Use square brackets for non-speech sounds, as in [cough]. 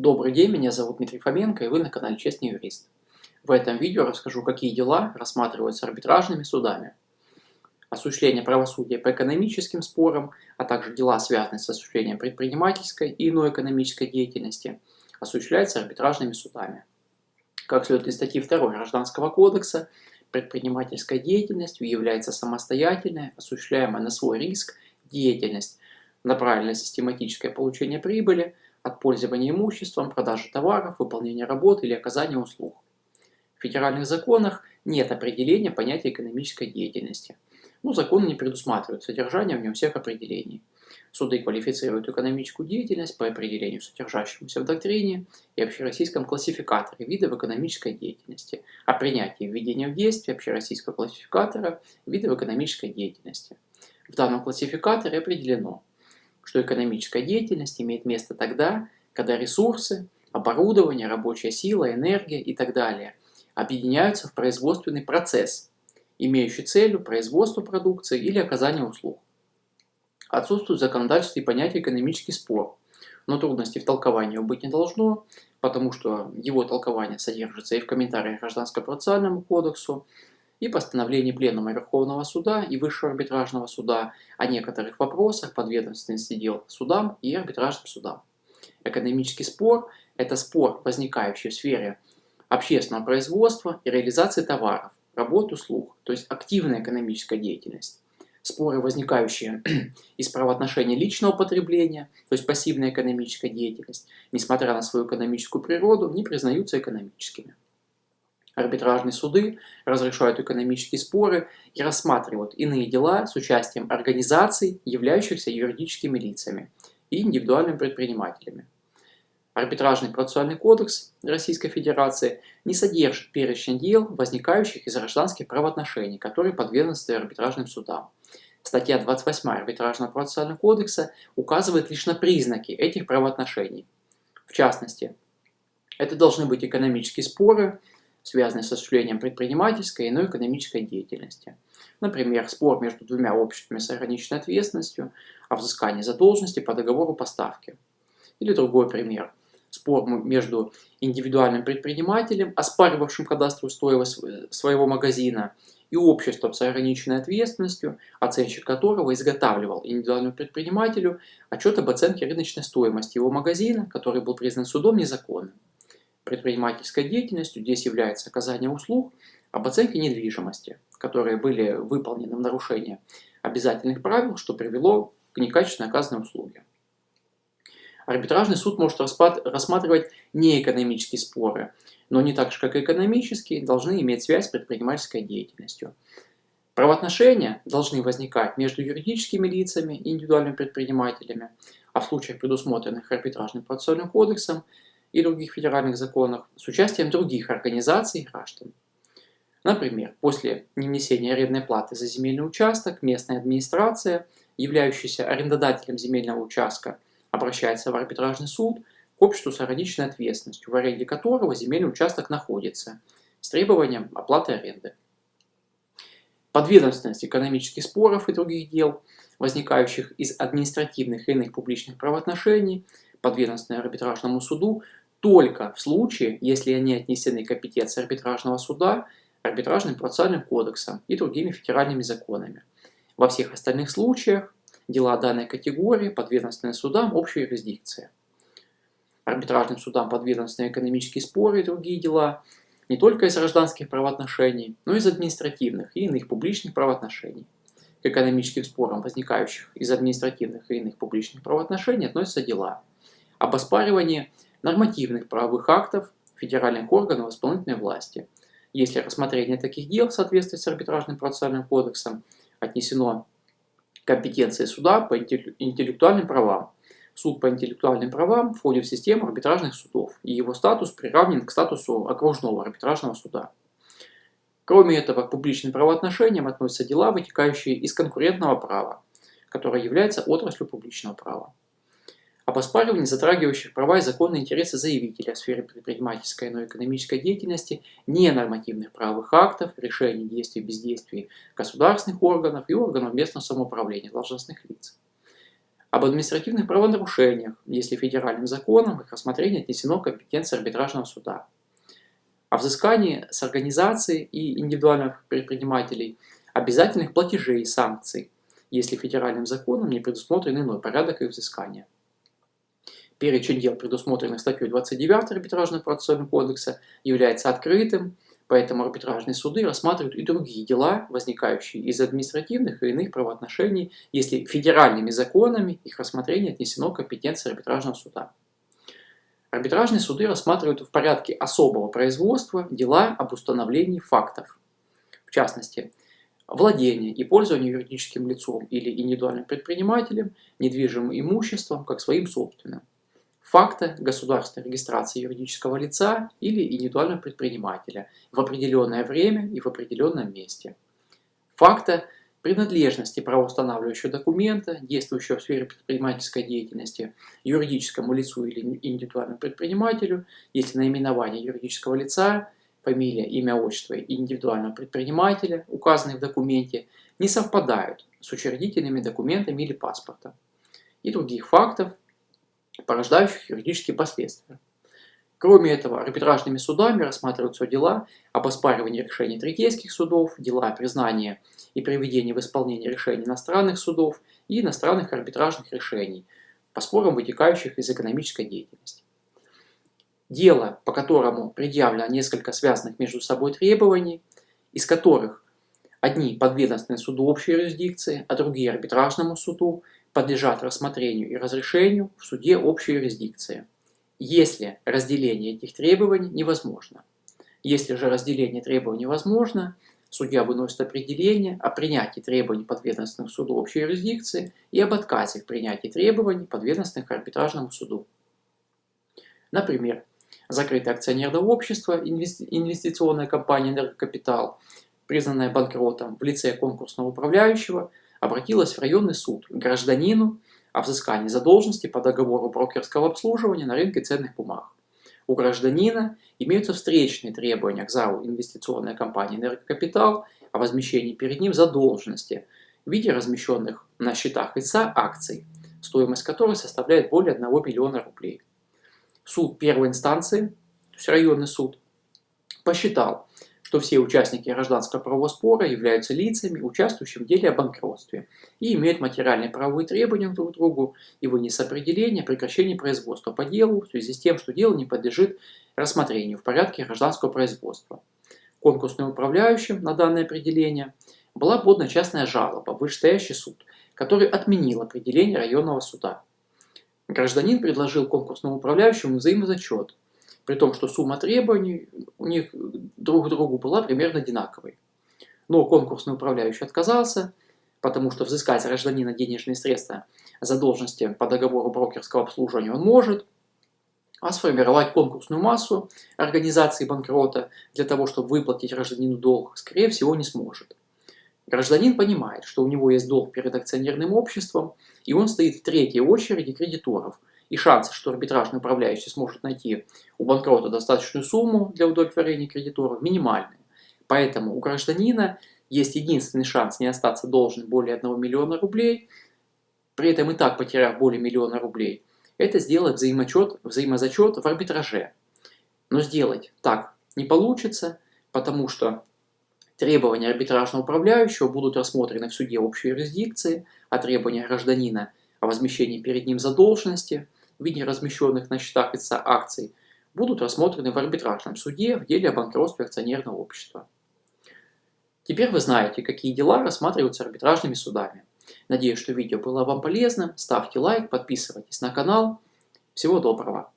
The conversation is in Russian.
Добрый день, меня зовут Дмитрий Фоменко и вы на канале Честный юрист. В этом видео расскажу, какие дела рассматриваются арбитражными судами. Осуществление правосудия по экономическим спорам, а также дела, связанные с осуществлением предпринимательской и иной экономической деятельности, осуществляются арбитражными судами. Как следует из статьи 2 Гражданского кодекса, предпринимательской деятельностью является самостоятельная, осуществляемая на свой риск деятельность, направленная на систематическое получение прибыли – от пользования имуществом, продажи товаров, выполнения работ или оказания услуг. В федеральных законах нет определения понятия экономической деятельности. Ну, законы не предусматривают содержание в нем всех определений. Суды квалифицируют экономическую деятельность по определению, содержащемуся в доктрине и общероссийском классификаторе видов экономической деятельности, о принятии введения в действие общероссийского классификатора видов экономической деятельности. В данном классификаторе определено, что экономическая деятельность имеет место тогда, когда ресурсы, оборудование, рабочая сила, энергия и так далее объединяются в производственный процесс, имеющий целью производство продукции или оказание услуг. Отсутствует в законодательстве понятие экономический спор, но трудностей в толковании быть не должно, потому что его толкование содержится и в комментариях Гражданско-процессуальному кодексу, и постановлений Пленума Верховного Суда и Высшего арбитражного суда о некоторых вопросах подведомственности дел судам и арбитражным судам. Экономический спор – это спор, возникающий в сфере общественного производства и реализации товаров, работ, услуг, то есть активная экономическая деятельность. Споры, возникающие [clears throat] из правоотношений личного потребления, то есть пассивная экономическая деятельность, несмотря на свою экономическую природу, не признаются экономическими. Арбитражные суды разрешают экономические споры и рассматривают иные дела с участием организаций, являющихся юридическими лицами и индивидуальными предпринимателями. Арбитражный процессуальный кодекс Российской Федерации не содержит перечень дел, возникающих из гражданских правоотношений, которые подведомственны арбитражным судам. Статья 28 Арбитражного процессуального кодекса указывает лишь на признаки этих правоотношений. В частности, это должны быть экономические споры, связанные с осуществлением предпринимательской и иной экономической деятельности. Например, спор между двумя обществами с ограниченной ответственностью о взыскании задолженности по договору поставки. Или другой пример. Спор между индивидуальным предпринимателем, оспаривавшим кадастровую стоимость своего магазина, и обществом с ограниченной ответственностью, оценщик которого изготавливал индивидуальному предпринимателю отчет об оценке рыночной стоимости его магазина, который был признан судом незаконным предпринимательской деятельностью здесь является оказание услуг об оценке недвижимости, которые были выполнены в нарушение обязательных правил, что привело к некачественно оказанной услуге. Арбитражный суд может рассматривать неэкономические споры, но не так же, как и экономические, должны иметь связь с предпринимательской деятельностью. Правоотношения должны возникать между юридическими лицами индивидуальными предпринимателями, а в случаях, предусмотренных арбитражным процессуальным кодексом, и других федеральных законах с участием других организаций и граждан. Например, после невнесения арендной платы за земельный участок местная администрация, являющаяся арендодателем земельного участка, обращается в арбитражный суд к обществу с ограниченной ответственностью, в аренде которого земельный участок находится, с требованием оплаты аренды. Подведомственность экономических споров и других дел, возникающих из административных и иных публичных правоотношений, подведомственной арбитражному суду только в случае, если они отнесены к компетенции арбитражного суда, арбитражным процессуальным кодексом и другими федеральными законами. Во всех остальных случаях дела данной категории подведомственны судам общей юрисдикции. Арбитражным судам подведомственны экономические споры и другие дела не только из гражданских правоотношений, но и из административных и иных публичных правоотношений. К экономическим спорам, возникающих из административных и иных публичных правоотношений, относятся дела об оспаривании нормативных правовых актов федеральных органов исполнительной власти. Если рассмотрение таких дел в соответствии с арбитражным процессуальным кодексом отнесено к компетенции суда по интеллектуальным правам, суд по интеллектуальным правам входит в систему арбитражных судов, и его статус приравнен к статусу окружного арбитражного суда. Кроме этого, к публичным правоотношениям относятся дела, вытекающие из конкурентного права, которое является отраслью публичного права об оспаривании затрагивающих права и законные интересы заявителя в сфере предпринимательской и экономической деятельности, ненормативных правовых актов, решений действий и бездействий государственных органов и органов местного самоуправления должностных лиц. об административных правонарушениях, если федеральным законом их рассмотрение отнесено к компетенции арбитражного суда, о взыскании с организации и индивидуальных предпринимателей обязательных платежей и санкций, если федеральным законом не предусмотрен иной порядок их взыскания. Перечень дел, предусмотренных статьей 29 Арбитражного процессуального кодекса, является открытым, поэтому арбитражные суды рассматривают и другие дела, возникающие из административных и иных правоотношений, если федеральными законами их рассмотрение отнесено к компетенции арбитражного суда. Арбитражные суды рассматривают в порядке особого производства дела об установлении фактов. В частности, владение и пользование юридическим лицом или индивидуальным предпринимателем недвижимым имуществом как своим собственным. Факта государственной регистрации юридического лица или индивидуального предпринимателя в определенное время и в определенном месте. Факта принадлежности правоустанавливающего документа, действующего в сфере предпринимательской деятельности, юридическому лицу или индивидуальному предпринимателю, если наименование юридического лица, фамилия, имя, отчество индивидуального предпринимателя, указанные в документе, не совпадают с учредительными документами или паспортом, и других фактов, порождающих юридические последствия. Кроме этого, арбитражными судами рассматриваются дела об оспаривании решений третейских судов, дела о признании и приведении в исполнение решений иностранных судов и иностранных арбитражных решений по спорам, вытекающих из экономической деятельности. Дело, по которому предъявлено несколько связанных между собой требований, из которых одни подведомственны суду общей юрисдикции, а другие арбитражному суду, подлежат рассмотрению и разрешению в суде общей юрисдикции если разделение этих требований невозможно. Если же разделение требований возможно, судья выносит определение о принятии требований подведомственных суду общей юрисдикции и об отказе в принятии требований подведомственных арбитражному суду. Например, закрытое акционерное общество, инвестиционная компания «Энергокапитал», признанная банкротом в лице конкурсного управляющего, обратилась в районный суд к гражданину о взыскании задолженности по договору брокерского обслуживания на рынке ценных бумаг. У гражданина имеются встречные требования к ЗАО инвестиционной компании «Энергокапитал» о возмещении перед ним задолженности в виде размещенных на счетах лица акций, стоимость которой составляет более 1 миллиона рублей. Суд первой инстанции, то есть районный суд, посчитал, что все участники гражданского правового спора являются лицами, участвующими в деле о банкротстве и имеют материальные правовые требования друг к другу и вынес определение о прекращении производства по делу в связи с тем, что дело не подлежит рассмотрению в порядке гражданского производства. Конкурсным управляющим на данное определение была подана частная жалоба в вышестоящий суд, который отменил определение районного суда. Гражданин предложил конкурсному управляющему взаимозачет – при том, что сумма требований у них друг к другу была примерно одинаковой. Но конкурсный управляющий отказался, потому что взыскать гражданина денежные средства задолженности по договору брокерского обслуживания он может, а сформировать конкурсную массу организации банкрота для того, чтобы выплатить гражданину долг, скорее всего, не сможет. Гражданин понимает, что у него есть долг перед акционерным обществом, и он стоит в третьей очереди кредиторов – и шансы, что арбитражный управляющий сможет найти у банкрота достаточную сумму для удовлетворения кредиторов, минимальны. Поэтому у гражданина есть единственный шанс не остаться должным более 1 миллиона рублей, при этом и так потеряв более миллиона рублей, это сделать взаимочет, взаимозачет в арбитраже. Но сделать так не получится, потому что требования арбитражного управляющего будут рассмотрены в суде общей юрисдикции, а требования гражданина о возмещении перед ним задолженности – в виде размещенных на счетах лица акций будут рассмотрены в арбитражном суде в деле о банкротстве акционерного общества. Теперь вы знаете, какие дела рассматриваются арбитражными судами. Надеюсь, что видео было вам полезным. Ставьте лайк, подписывайтесь на канал. Всего доброго!